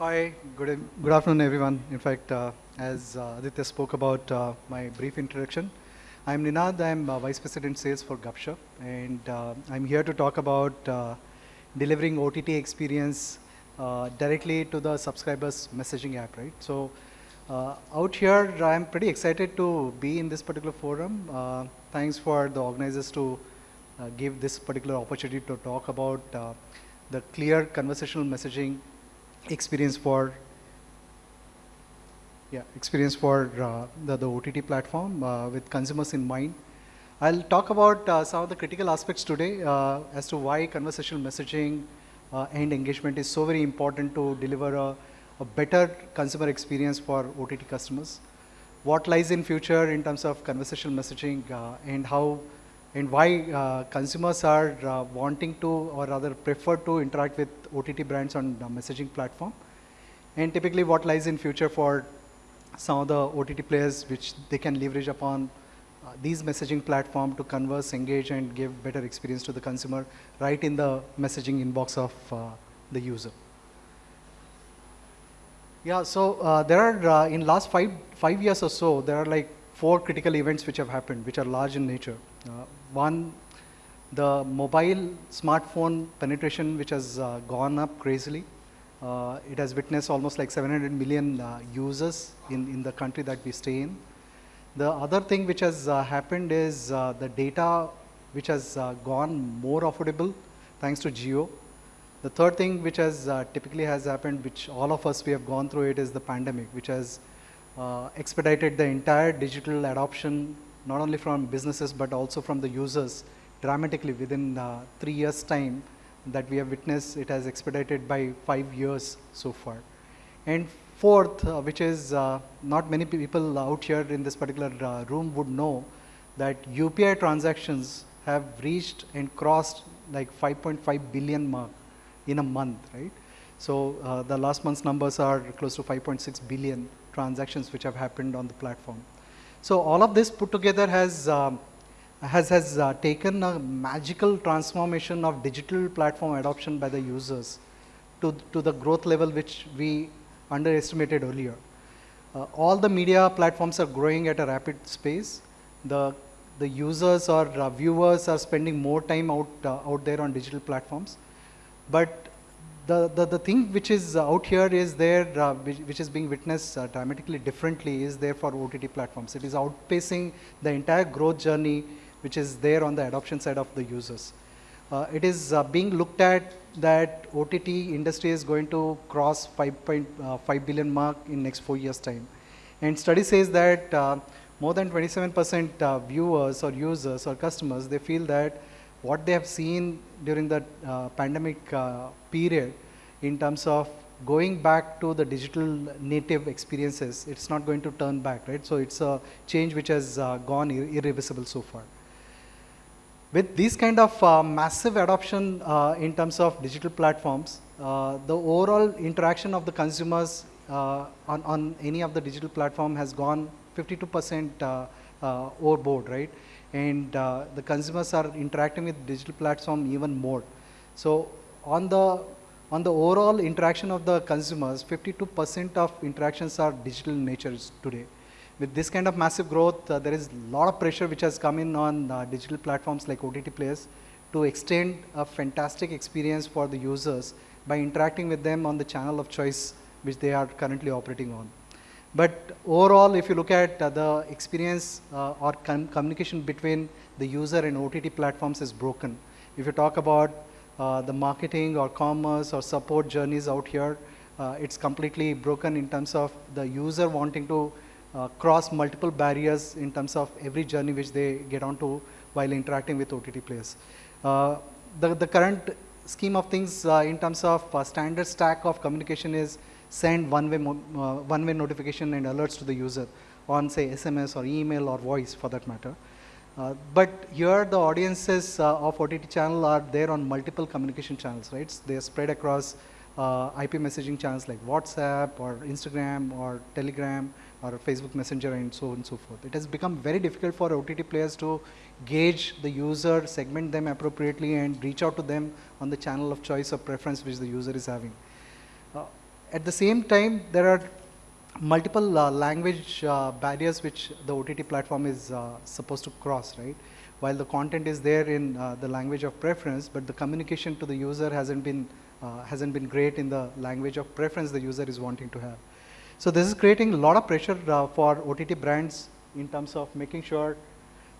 Hi, good, good afternoon, everyone. In fact, uh, as uh, Aditya spoke about uh, my brief introduction, I'm Ninad. I'm uh, Vice President Sales for Gupshup, and uh, I'm here to talk about uh, delivering OTT experience uh, directly to the subscribers' messaging app, right? So, out here, I'm pretty excited to be in this particular forum. Thanks for the organizers to give this particular opportunity to talk about the clear conversational messaging experience for yeah experience for uh, the, the OTT platform uh, with consumers in mind. I'll talk about uh, some of the critical aspects today uh, as to why conversational messaging uh, and engagement is so very important to deliver a, a better consumer experience for OTT customers. What lies in future in terms of conversational messaging uh, and how and why uh, consumers are uh, wanting to or rather prefer to interact with OTT brands on the messaging platform and typically what lies in future for some of the OTT players which they can leverage upon uh, these messaging platform to converse, engage and give better experience to the consumer right in the messaging inbox of uh, the user. Yeah, so uh, there are uh, in last five five years or so there are like four critical events which have happened which are large in nature. Uh, one, the mobile smartphone penetration which has uh, gone up crazily. Uh, it has witnessed almost like 700 million uh, users in, in the country that we stay in. The other thing which has uh, happened is uh, the data which has uh, gone more affordable thanks to Jio. The third thing which has typically has happened, which all of us we have gone through it, is the pandemic, which has expedited the entire digital adoption, not only from businesses but also from the users dramatically within uh, three years' time that we have witnessed. It has expedited by five years so far. And fourth, uh, which is uh, not many people out here in this particular uh, room would know that UPI transactions have reached and crossed like 5.5 billion mark in a month, right? So uh, the last month's numbers are close to 5.6 billion transactions which have happened on the platform. So all of this put together has um, has has uh, taken a magical transformation of digital platform adoption by the users to to the growth level which we underestimated earlier. Uh, all the media platforms are growing at a rapid pace. The the users or uh, viewers are spending more time out uh, out there on digital platforms but the, the, the thing which is out here is there, uh, which, which is being witnessed uh, dramatically differently is there for OTT platforms. It is outpacing the entire growth journey which is there on the adoption side of the users. Uh, it is uh, being looked at that OTT industry is going to cross 5.5 billion mark in next four years time. And study says that uh, more than 27% uh, viewers or users or customers, they feel that what they have seen during the uh, pandemic uh, period in terms of going back to the digital native experiences, it's not going to turn back, right? So it's a change which has uh, gone ir irreversible so far. With this kind of uh, massive adoption uh, in terms of digital platforms, uh, the overall interaction of the consumers on, on any of the digital platform has gone 52% uh, uh, overboard, right? And uh, the consumers are interacting with digital platform even more. So on the on the overall interaction of the consumers, 52% of interactions are digital in nature today. With this kind of massive growth, uh, there is a lot of pressure which has come in on uh, digital platforms like OTT players to extend a fantastic experience for the users by interacting with them on the channel of choice which they are currently operating on. But overall, if you look at uh, the experience uh, or com communication between the user and OTT platforms is broken. If you talk about uh, the marketing or commerce or support journeys out here, uh, it's completely broken in terms of the user wanting to uh, cross multiple barriers in terms of every journey which they get onto while interacting with OTT players. Uh, the, the current scheme of things in terms of standard stack of communication is send one-way uh, one-way notification and alerts to the user on say SMS or email or voice for that matter. Uh, but here the audiences uh, of OTT channel are there on multiple communication channels, right? So they are spread across uh, IP messaging channels like WhatsApp or Instagram or Telegram or Facebook Messenger and so on and so forth. It has become very difficult for OTT players to gauge the user, segment them appropriately and reach out to them on the channel of choice or preference which the user is having. Uh, at the same time, there are multiple uh, language uh, barriers which the OTT platform is uh, supposed to cross, right? While the content is there in uh, the language of preference, but the communication to the user hasn't been uh, hasn't been great in the language of preference the user is wanting to have. So this is creating a lot of pressure uh, for OTT brands in terms of making sure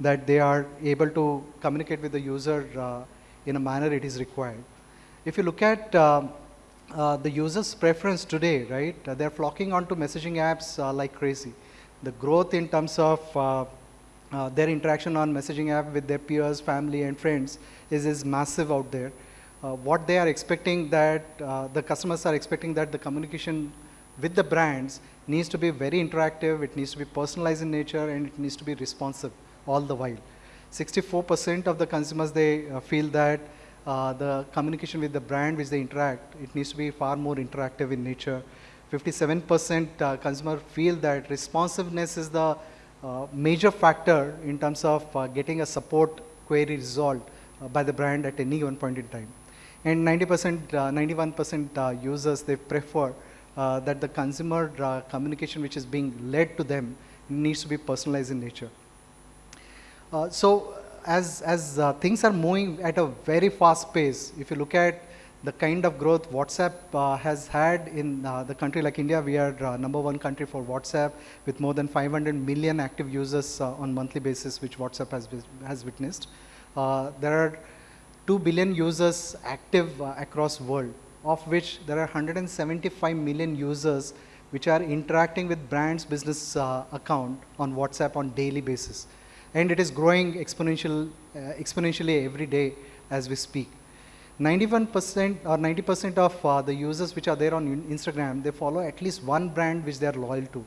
that they are able to communicate with the user in a manner it is required. If you look at uh, the user's preference today, right? Uh, they're flocking onto messaging apps uh, like crazy. The growth in terms of uh, uh, their interaction on messaging app with their peers, family, and friends is, is massive out there. What they are expecting that the customers are expecting that the communication with the brands needs to be very interactive, it needs to be personalized in nature, and it needs to be responsive all the while. 64% of the consumers, they feel that uh, the communication with the brand which they interact, it needs to be far more interactive in nature. 57% uh, consumer feel that responsiveness is the uh, major factor in terms of uh, getting a support query resolved uh, by the brand at any one point in time. And 90%, 91% users, they prefer that the consumer communication which is being led to them needs to be personalized in nature. so as, as uh, things are moving at a very fast pace, if you look at the kind of growth WhatsApp uh, has had in uh, the country like India, we are uh, number one country for WhatsApp with more than 500 million active users uh, on monthly basis, which WhatsApp has, has witnessed. Uh, there are 2 billion users active across world, of which there are 175 million users which are interacting with brands business account on WhatsApp on daily basis and it is growing exponential, uh, exponentially every day as we speak. 91% or 90% of uh, the users which are there on Instagram, they follow at least one brand which they are loyal to.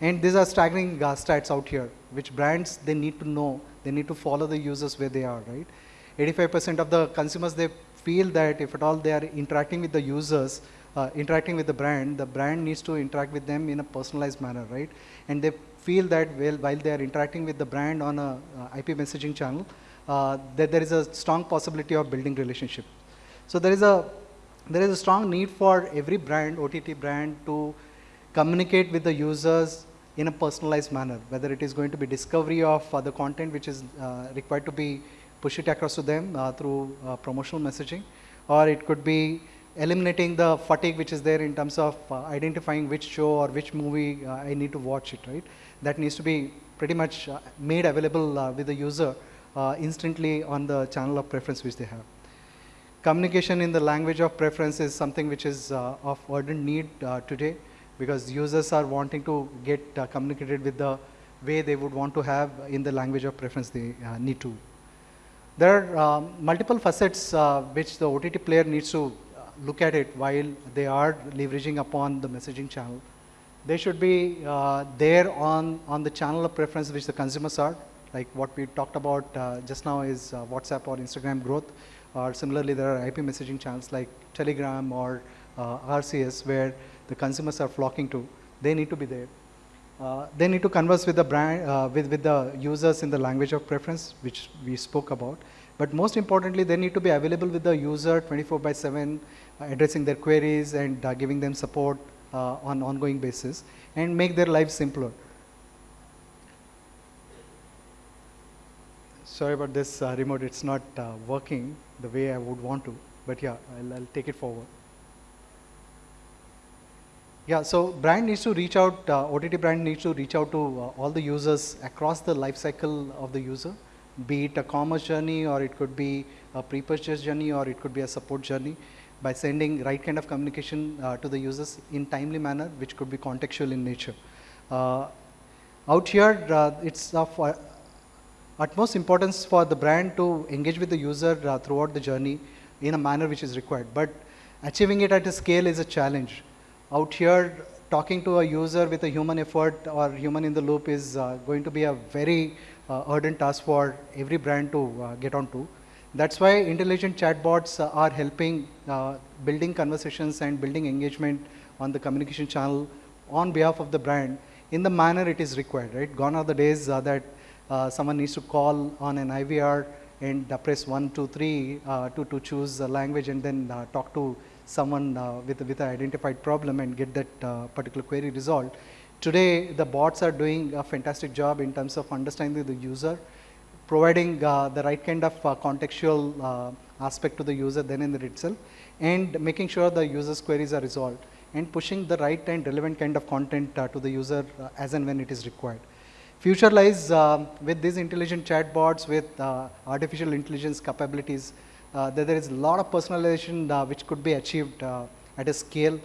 And these are staggering uh, stats out here, which brands they need to know, they need to follow the users where they are, right? 85% of the consumers, they feel that if at all they are interacting with the users, uh, interacting with the brand, the brand needs to interact with them in a personalized manner, right? And they feel that while, while they are interacting with the brand on a uh, IP messaging channel, uh, that there is a strong possibility of building relationship. So there is a there is a strong need for every brand, OTT brand, to communicate with the users in a personalized manner, whether it is going to be discovery of uh, the content which is uh, required to be push it across to them uh, through uh, promotional messaging, or it could be eliminating the fatigue which is there in terms of identifying which show or which movie I need to watch it, right? that needs to be pretty much uh, made available uh, with the user uh, instantly on the channel of preference which they have. Communication in the language of preference is something which is of urgent need today because users are wanting to get communicated with the way they would want to have in the language of preference they need to. There are um, multiple facets uh, which the OTT player needs to look at it while they are leveraging upon the messaging channel they should be uh, there on, on the channel of preference which the consumers are, like what we talked about uh, just now is uh, WhatsApp or Instagram growth, or similarly there are IP messaging channels like Telegram or RCS where the consumers are flocking to. They need to be there. Uh, they need to converse with the brand, uh, with, with the users in the language of preference, which we spoke about. But most importantly, they need to be available with the user 24 by 7, addressing their queries and giving them support uh, on ongoing basis and make their lives simpler. Sorry about this uh, remote, it's not uh, working the way I would want to, but yeah, I'll, I'll take it forward. Yeah, so brand needs to reach out, uh, OTT brand needs to reach out to uh, all the users across the life cycle of the user, be it a commerce journey or it could be a pre-purchase journey or it could be a support journey by sending right kind of communication uh, to the users in timely manner, which could be contextual in nature. Uh, out here, uh, it's of uh, utmost importance for the brand to engage with the user uh, throughout the journey in a manner which is required. But achieving it at a scale is a challenge. Out here, talking to a user with a human effort or human in the loop is uh, going to be a very ardent task for every brand to get onto. That's why intelligent chatbots uh, are helping uh, building conversations and building engagement on the communication channel on behalf of the brand in the manner it is required, right? Gone are the days uh, that uh, someone needs to call on an IVR and uh, press one, two, three uh, to, to choose a language and then talk to someone uh, with, with an identified problem and get that uh, particular query resolved. Today, the bots are doing a fantastic job in terms of understanding the user, providing uh, the right kind of uh, contextual uh, aspect to the user then in itself, and making sure the user's queries are resolved, and pushing the right and relevant kind of content uh, to the user as and when it is required. Future lies with these intelligent chatbots with artificial intelligence capabilities uh, there, there is a lot of personalization uh, which could be achieved uh, at a scale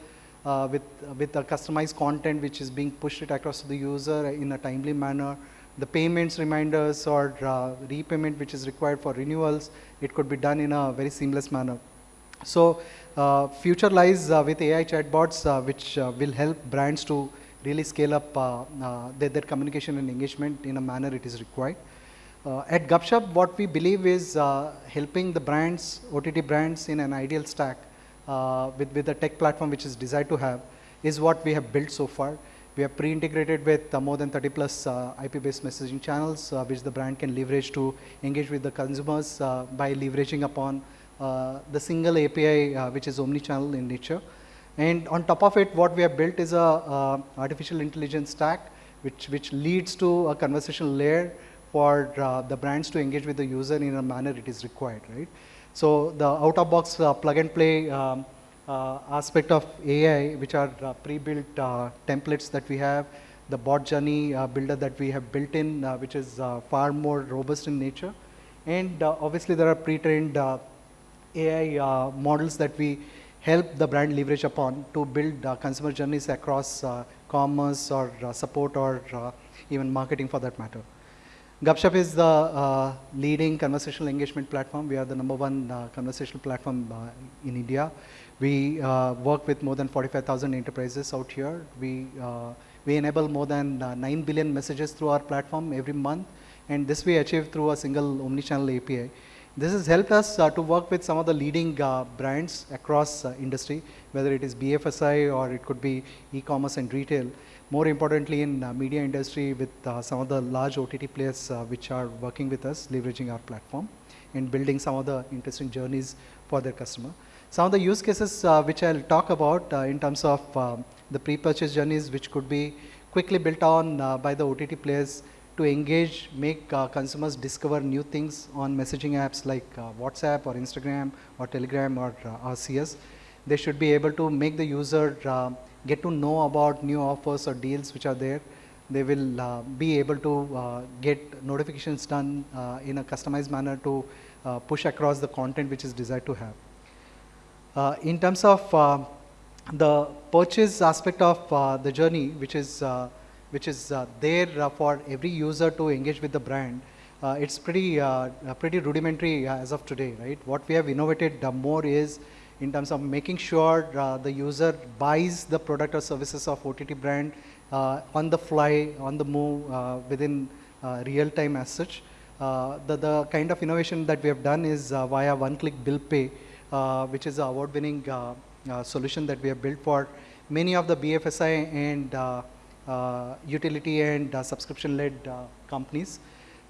uh, with, with a customized content which is being pushed across to the user in a timely manner. The payments reminders or uh, repayment which is required for renewals, it could be done in a very seamless manner. So uh, future lies with AI chatbots which will help brands to really scale up their, their communication and engagement in a manner it is required. Uh, at Gupshup, what we believe is uh, helping the brands, OTT brands in an ideal stack uh, with, with a tech platform which is desired to have is what we have built so far. We have pre-integrated with uh, more than 30 plus uh, IP-based messaging channels uh, which the brand can leverage to engage with the consumers by leveraging upon the single API which is omni-channel in nature. And on top of it, what we have built is a artificial intelligence stack which, which leads to a conversational layer for uh, the brands to engage with the user in a manner it is required, right? So the out-of-box uh, plug-and-play um, uh, aspect of AI, which are uh, pre-built uh, templates that we have, the bot journey uh, builder that we have built in, which is far more robust in nature, and obviously there are pre-trained AI models that we help the brand leverage upon to build consumer journeys across commerce or support or even marketing for that matter. Gupshup is the uh, leading conversational engagement platform. We are the number one uh, conversational platform uh, in India. We uh, work with more than 45,000 enterprises out here. We, uh, we enable more than uh, 9 billion messages through our platform every month. And this we achieve through a single omni-channel API. This has helped us to work with some of the leading brands across industry, whether it is BFSI or it could be e-commerce and retail more importantly in uh, media industry with uh, some of the large OTT players uh, which are working with us, leveraging our platform and building some of the interesting journeys for their customer. Some of the use cases uh, which I'll talk about uh, in terms of um, the pre-purchase journeys which could be quickly built on uh, by the OTT players to engage, make consumers discover new things on messaging apps like WhatsApp or Instagram or Telegram or RCS. They should be able to make the user get to know about new offers or deals which are there. They will uh, be able to uh, get notifications done uh, in a customized manner to uh, push across the content which is desired to have. Uh, in terms of uh, the purchase aspect of the journey, which is which is there for every user to engage with the brand, it's pretty pretty rudimentary as of today, right? What we have innovated more is in terms of making sure uh, the user buys the product or services of OTT brand uh, on the fly, on the move, uh, within uh, real time as such. Uh, the, the kind of innovation that we have done is uh, via one-click bill pay, which is an award-winning solution that we have built for many of the BFSI and utility and subscription-led companies,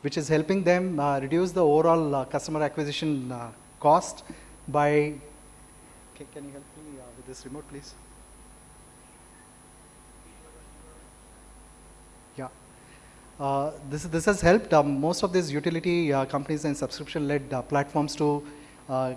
which is helping them reduce the overall customer acquisition cost by can, you help me uh, with this remote, please? Yeah. Uh, this, this has helped um, most of these utility uh, companies and subscription-led uh, platforms to uh,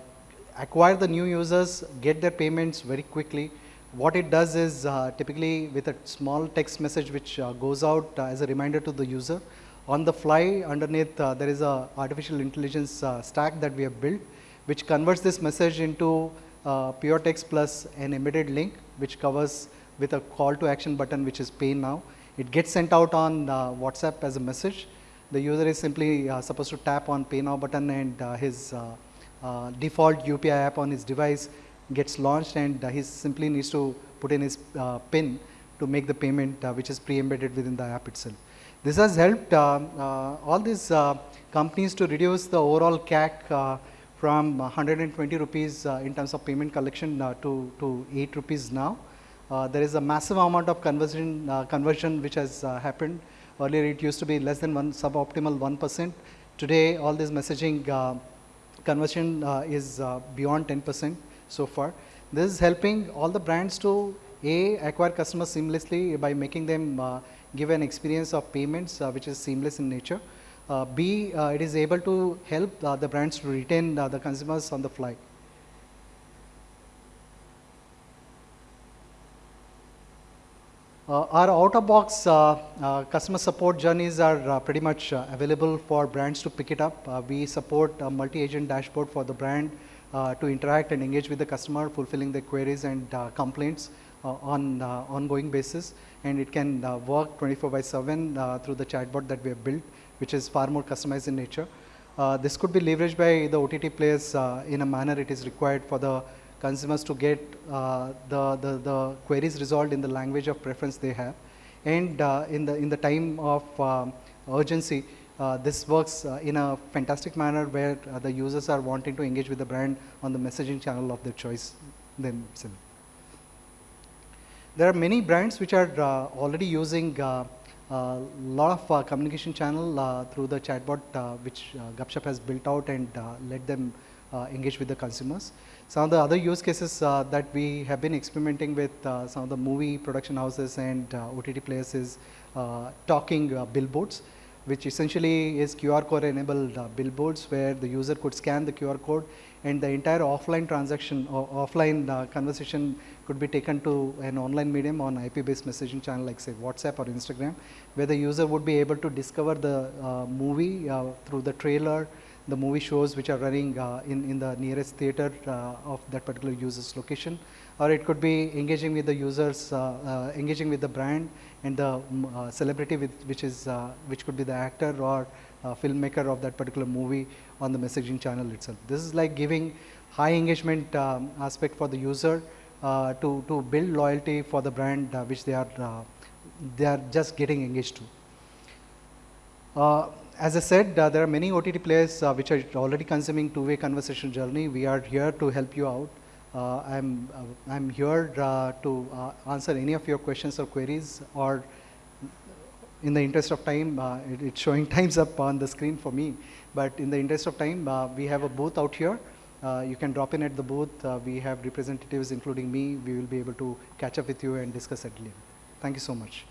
acquire the new users, get their payments very quickly. What it does is uh, typically with a small text message which goes out as a reminder to the user, on the fly underneath there is a artificial intelligence stack that we have built which converts this message into uh, pure text plus an embedded link which covers with a call to action button which is pay now. It gets sent out on uh, WhatsApp as a message. The user is simply uh, supposed to tap on pay now button and uh, his uh, uh, default UPI app on his device gets launched and he simply needs to put in his PIN to make the payment which is pre-embedded within the app itself. This has helped all these companies to reduce the overall CAC from 120 rupees uh, in terms of payment collection uh, to, to 8 rupees now. Uh, there is a massive amount of conversion, conversion which has happened. Earlier it used to be less than one suboptimal 1%. Today all this messaging conversion is beyond 10% so far. This is helping all the brands to A, acquire customers seamlessly by making them uh, give an experience of payments uh, which is seamless in nature. Uh, B, uh, it is able to help the brands to retain the consumers on the fly. Uh, our out-of-box uh, uh, customer support journeys are uh, pretty much available for brands to pick it up. We support a multi-agent dashboard for the brand to interact and engage with the customer, fulfilling their queries and complaints on ongoing basis. And it can work 24 by 7 through the chatbot that we have built, which is far more customized in nature. this could be leveraged by the OTT players in a manner it is required for the consumers to get uh, the, the, the, queries resolved in the language of preference they have. And uh, in, the, in the time of um, urgency, uh, this works uh, in a fantastic manner where uh, the users are wanting to engage with the brand on the messaging channel of their choice themselves. There are many brands which are uh, already using a lot of communication channel through the chatbot which uh, Gupshup has built out and let them engage with the consumers. Some of the other use cases uh, that we have been experimenting with uh, some of the movie production houses and uh, OTT players is uh, talking uh, billboards, which essentially is QR code enabled uh, billboards where the user could scan the QR code and the entire offline transaction or offline conversation could be taken to an online medium on IP based messaging channel like say WhatsApp or Instagram, where the user would be able to discover the movie through the trailer, the movie shows which are running uh, in, in the nearest theater uh, of that particular user's location or it could be engaging with the users, uh, engaging with the brand and the um, celebrity with, which is which could be the actor or filmmaker of that particular movie on the messaging channel itself. This is like giving high engagement um, aspect for the user uh, to, to build loyalty for the brand uh, which they are uh, they are just getting engaged to as I said, uh, there are many OTT players uh, which are already consuming two-way conversation journey. We are here to help you out. Uh, I'm, uh, I'm here uh, to uh, answer any of your questions or queries or in the interest of time, it, it's showing times up on the screen for me. But in the interest of time, we have a booth out here. you can drop in at the booth. we have representatives, including me. We will be able to catch up with you and discuss at length. Thank you so much.